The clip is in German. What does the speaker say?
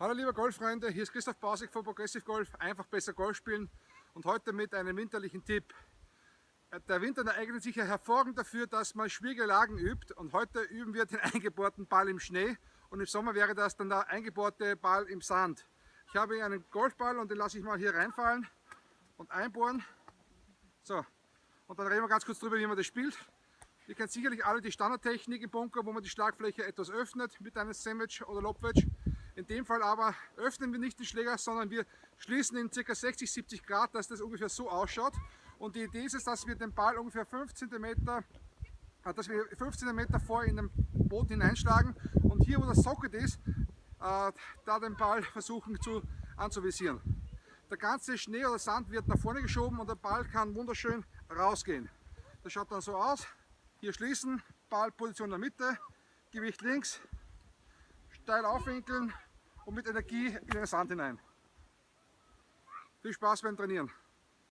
Hallo liebe Golffreunde, hier ist Christoph Bausig von Progressive Golf. Einfach besser Golf spielen und heute mit einem winterlichen Tipp. Der Winter eignet sich ja hervorragend dafür, dass man schwierige Lagen übt und heute üben wir den eingebohrten Ball im Schnee und im Sommer wäre das dann der eingebohrte Ball im Sand. Ich habe hier einen Golfball und den lasse ich mal hier reinfallen und einbohren. So, und dann reden wir ganz kurz darüber, wie man das spielt. Ihr kennt sicherlich alle die Standardtechnik im Bunker, wo man die Schlagfläche etwas öffnet mit einem Sandwich oder Lobwedge. In dem Fall aber öffnen wir nicht den Schläger, sondern wir schließen ihn ca. 60-70 Grad, dass das ungefähr so ausschaut. Und die Idee ist es, dass wir den Ball ungefähr 5 cm, äh, dass wir 5 cm vor in den Boden hineinschlagen und hier wo das Socket ist, äh, da den Ball versuchen zu anzuvisieren. Der ganze Schnee oder Sand wird nach vorne geschoben und der Ball kann wunderschön rausgehen. Das schaut dann so aus. Hier schließen, Ballposition in der Mitte, Gewicht links, steil aufwinkeln und mit Energie in den Sand hinein. Viel Spaß beim Trainieren.